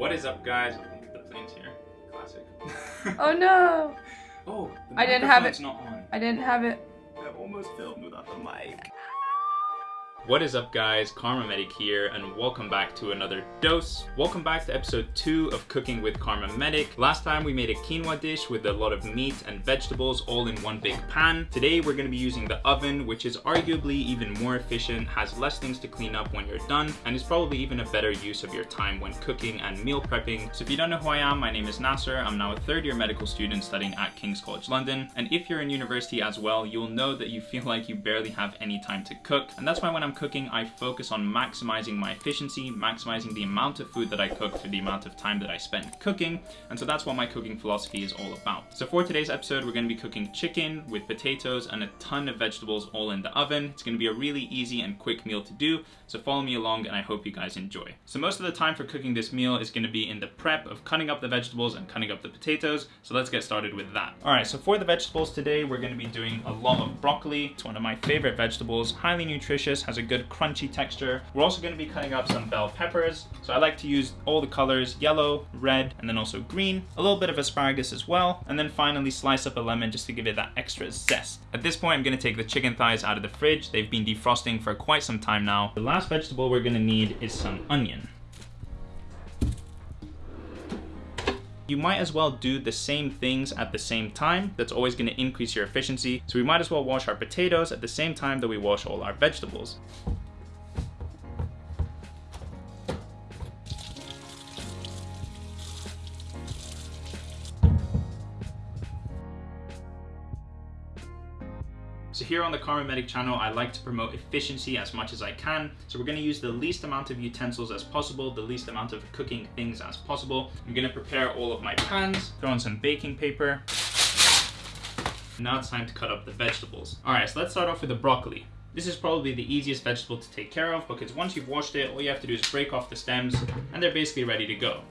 What is up, guys? The plane's here. Classic. Oh no! oh, the I didn't have it. not on. I didn't have it. I almost filmed without the mic. What is up guys, Karma Medic here and welcome back to another dose. Welcome back to episode 2 of Cooking with Karma Medic. Last time we made a quinoa dish with a lot of meat and vegetables all in one big pan. Today we're going to be using the oven which is arguably even more efficient, has less things to clean up when you're done and is probably even a better use of your time when cooking and meal prepping. So if you don't know who I am, my name is Nasser. I'm now a third year medical student studying at King's College London and if you're in university as well, you'll know that you feel like you barely have any time to cook and that's why when I'm cooking, I focus on maximizing my efficiency, maximizing the amount of food that I cook for the amount of time that I spend cooking. And so that's what my cooking philosophy is all about. So for today's episode, we're gonna be cooking chicken with potatoes and a ton of vegetables all in the oven. It's gonna be a really easy and quick meal to do. So follow me along and I hope you guys enjoy. So most of the time for cooking this meal is gonna be in the prep of cutting up the vegetables and cutting up the potatoes. So let's get started with that. All right, so for the vegetables today, we're gonna be doing a lot of broccoli. It's one of my favorite vegetables, highly nutritious, has a good crunchy texture. We're also going to be cutting up some bell peppers. So I like to use all the colors, yellow, red, and then also green. A little bit of asparagus as well. And then finally slice up a lemon just to give it that extra zest. At this point, I'm going to take the chicken thighs out of the fridge. They've been defrosting for quite some time now. The last vegetable we're going to need is some onion. You might as well do the same things at the same time. That's always gonna increase your efficiency. So we might as well wash our potatoes at the same time that we wash all our vegetables. So here on the Karma Medic channel, I like to promote efficiency as much as I can. So we're gonna use the least amount of utensils as possible, the least amount of cooking things as possible. I'm gonna prepare all of my pans, throw in some baking paper. Now it's time to cut up the vegetables. All right, so let's start off with the broccoli. This is probably the easiest vegetable to take care of because once you've washed it, all you have to do is break off the stems and they're basically ready to go.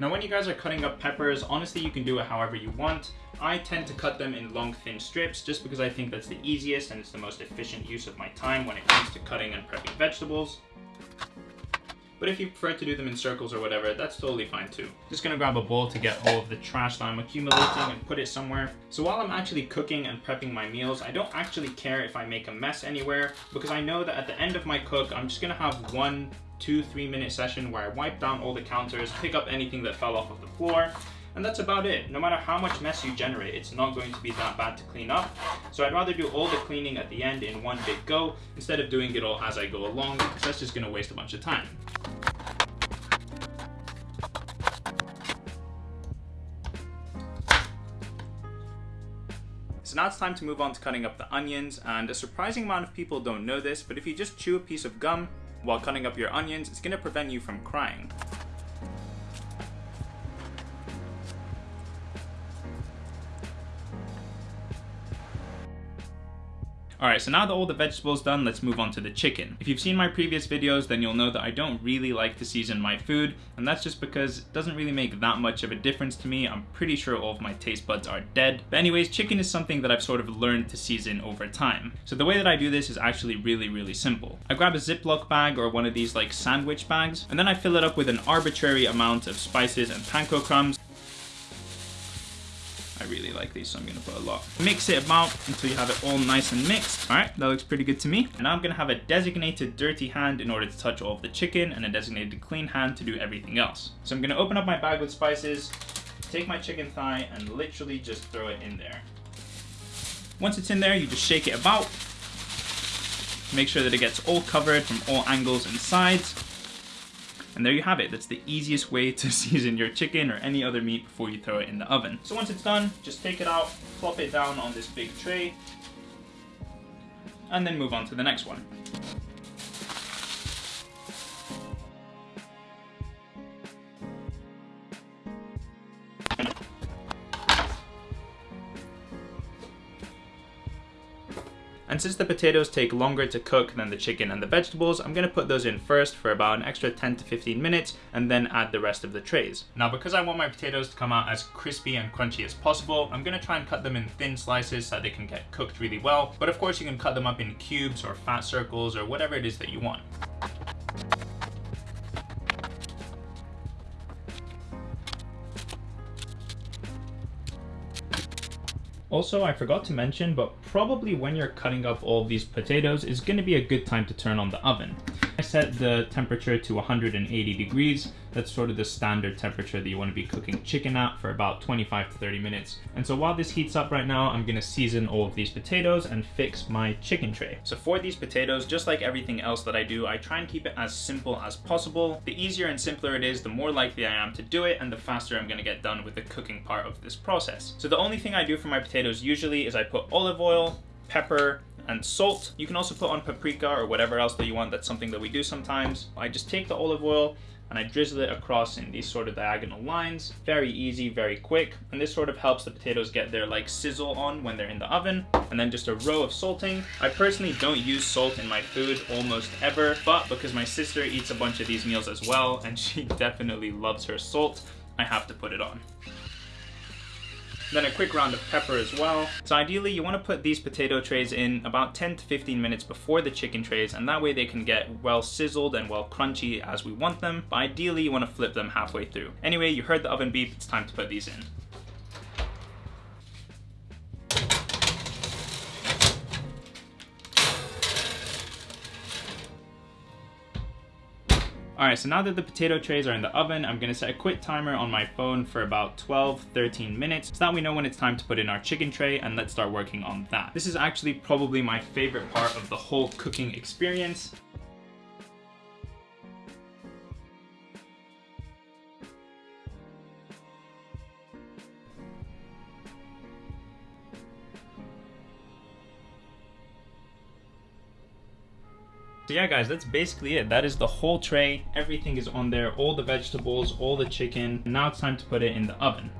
Now when you guys are cutting up peppers, honestly you can do it however you want. I tend to cut them in long thin strips just because I think that's the easiest and it's the most efficient use of my time when it comes to cutting and prepping vegetables. But if you prefer to do them in circles or whatever, that's totally fine too. Just gonna grab a bowl to get all of the trash that I'm accumulating and put it somewhere. So while I'm actually cooking and prepping my meals, I don't actually care if I make a mess anywhere because I know that at the end of my cook, I'm just gonna have one two, three minute session where I wipe down all the counters, pick up anything that fell off of the floor, and that's about it. No matter how much mess you generate, it's not going to be that bad to clean up. So I'd rather do all the cleaning at the end in one big go instead of doing it all as I go along because that's just gonna waste a bunch of time. Now it's time to move on to cutting up the onions, and a surprising amount of people don't know this, but if you just chew a piece of gum while cutting up your onions, it's gonna prevent you from crying. Alright, so now that all the vegetables done, let's move on to the chicken. If you've seen my previous videos, then you'll know that I don't really like to season my food, and that's just because it doesn't really make that much of a difference to me. I'm pretty sure all of my taste buds are dead. But anyways, chicken is something that I've sort of learned to season over time. So the way that I do this is actually really, really simple. I grab a Ziploc bag or one of these like sandwich bags, and then I fill it up with an arbitrary amount of spices and panko crumbs. I really like these, so I'm gonna put a lot. Mix it about until you have it all nice and mixed. All right, that looks pretty good to me. And I'm gonna have a designated dirty hand in order to touch all of the chicken and a designated clean hand to do everything else. So I'm gonna open up my bag with spices, take my chicken thigh and literally just throw it in there. Once it's in there, you just shake it about. Make sure that it gets all covered from all angles and sides. And there you have it. That's the easiest way to season your chicken or any other meat before you throw it in the oven. So once it's done, just take it out, plop it down on this big tray, and then move on to the next one. And since the potatoes take longer to cook than the chicken and the vegetables, I'm gonna put those in first for about an extra 10 to 15 minutes and then add the rest of the trays. Now because I want my potatoes to come out as crispy and crunchy as possible, I'm gonna try and cut them in thin slices so they can get cooked really well. But of course you can cut them up in cubes or fat circles or whatever it is that you want. Also, I forgot to mention, but probably when you're cutting up all these potatoes is going to be a good time to turn on the oven. Set the temperature to 180 degrees. That's sort of the standard temperature that you want to be cooking chicken at for about 25 to 30 minutes. And so while this heats up right now, I'm gonna season all of these potatoes and fix my chicken tray. So for these potatoes, just like everything else that I do, I try and keep it as simple as possible. The easier and simpler it is, the more likely I am to do it and the faster I'm gonna get done with the cooking part of this process. So the only thing I do for my potatoes usually is I put olive oil, pepper, and salt. You can also put on paprika or whatever else that you want. That's something that we do sometimes. I just take the olive oil and I drizzle it across in these sort of diagonal lines. Very easy, very quick. And this sort of helps the potatoes get their like sizzle on when they're in the oven. And then just a row of salting. I personally don't use salt in my food almost ever, but because my sister eats a bunch of these meals as well, and she definitely loves her salt, I have to put it on. Then a quick round of pepper as well. So ideally you want to put these potato trays in about 10 to 15 minutes before the chicken trays and that way they can get well sizzled and well crunchy as we want them. But ideally you want to flip them halfway through. Anyway, you heard the oven beep, it's time to put these in. Alright, so now that the potato trays are in the oven, I'm gonna set a quick timer on my phone for about 12, 13 minutes so that we know when it's time to put in our chicken tray and let's start working on that. This is actually probably my favorite part of the whole cooking experience. So yeah guys, that's basically it. That is the whole tray. Everything is on there, all the vegetables, all the chicken. Now it's time to put it in the oven.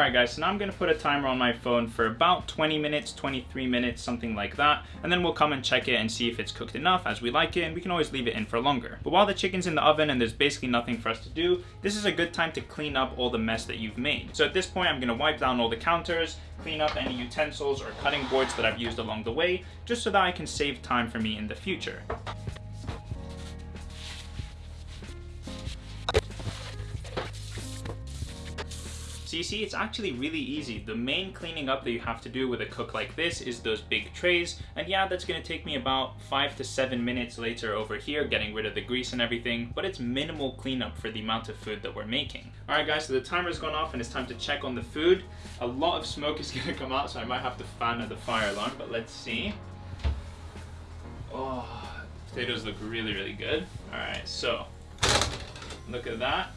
Alright guys, so now I'm going to put a timer on my phone for about 20 minutes, 23 minutes, something like that, and then we'll come and check it and see if it's cooked enough as we like it, and we can always leave it in for longer. But while the chicken's in the oven and there's basically nothing for us to do, this is a good time to clean up all the mess that you've made. So at this point, I'm going to wipe down all the counters, clean up any utensils or cutting boards that I've used along the way, just so that I can save time for me in the future. So you see, it's actually really easy. The main cleaning up that you have to do with a cook like this is those big trays. And yeah, that's gonna take me about five to seven minutes later over here, getting rid of the grease and everything, but it's minimal cleanup for the amount of food that we're making. All right guys, so the timer's gone off and it's time to check on the food. A lot of smoke is gonna come out, so I might have to fan the fire alarm, but let's see. Oh, potatoes look really, really good. All right, so look at that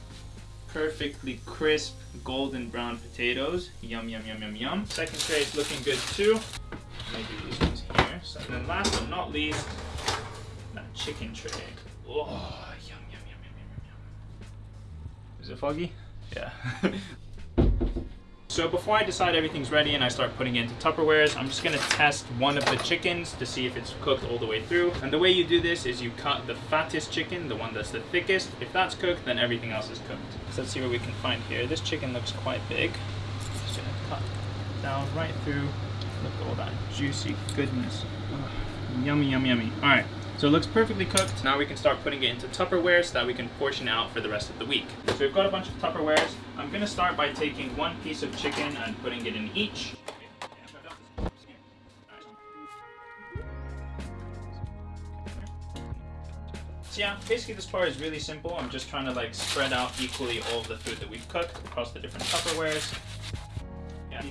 perfectly crisp golden brown potatoes. Yum, yum, yum, yum, yum. Second tray is looking good too. Maybe these ones here. So, and then last but not least, that chicken tray. Oh, yum, yum, yum, yum, yum, yum. Is it foggy? Yeah. So before I decide everything's ready and I start putting it into Tupperwares, I'm just gonna test one of the chickens to see if it's cooked all the way through. And the way you do this is you cut the fattest chicken, the one that's the thickest. If that's cooked, then everything else is cooked. So let's see what we can find here. This chicken looks quite big. Just gonna cut down right through. Look at all that juicy goodness. Yummy, yummy, yummy. All right, so it looks perfectly cooked. Now we can start putting it into Tupperware so that we can portion out for the rest of the week. So we've got a bunch of Tupperwares. I'm gonna start by taking one piece of chicken and putting it in each. So yeah, basically this part is really simple. I'm just trying to like spread out equally all the food that we've cooked across the different Tupperwares. Yeah.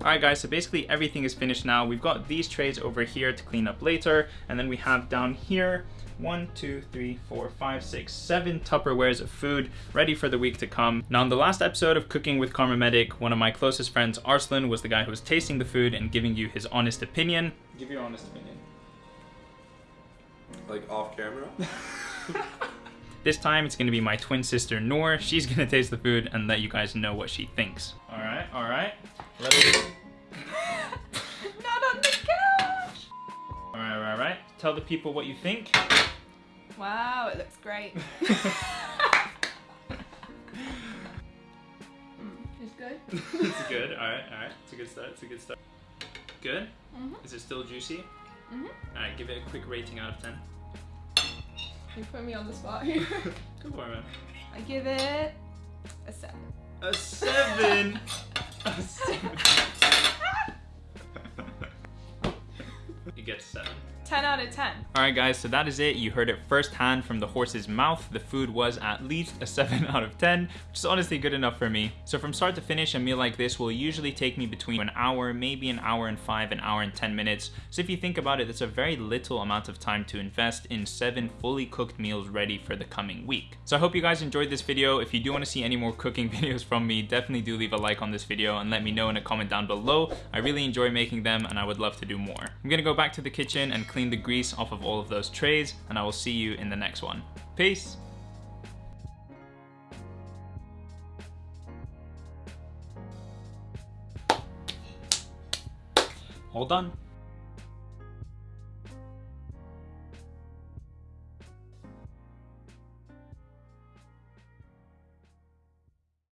Alright guys, so basically everything is finished now. We've got these trays over here to clean up later, and then we have down here one, two, three, four, five, six, seven Tupperwares of food ready for the week to come. Now, in the last episode of Cooking with Karma Medic, one of my closest friends, Arslan, was the guy who was tasting the food and giving you his honest opinion. Give your honest opinion. Like off camera? This time it's gonna be my twin sister Noor. She's gonna taste the food and let you guys know what she thinks. All right, all right. Let it. Not on the couch. All right, all right, all right. Tell the people what you think. Wow, it looks great. Mm, it's good. it's good. All right, all right. It's a good start. It's a good start. Good. Mhm. Is it still juicy? Mhm. All right, give it a quick rating out of ten. You put me on the spot here. Go for it, man. I give it a seven. A seven. a seven. you get seven. 10 out of 10. Alright guys, so that is it. You heard it firsthand from the horse's mouth. The food was at least a 7 out of 10, which is honestly good enough for me. So from start to finish, a meal like this will usually take me between an hour, maybe an hour and 5, an hour and 10 minutes. So if you think about it, that's a very little amount of time to invest in 7 fully cooked meals ready for the coming week. So I hope you guys enjoyed this video. If you do want to see any more cooking videos from me, definitely do leave a like on this video and let me know in a comment down below. I really enjoy making them and I would love to do more. I'm gonna go back to the kitchen and clean the grease off of all of those trays and I will see you in the next one. Peace! All done.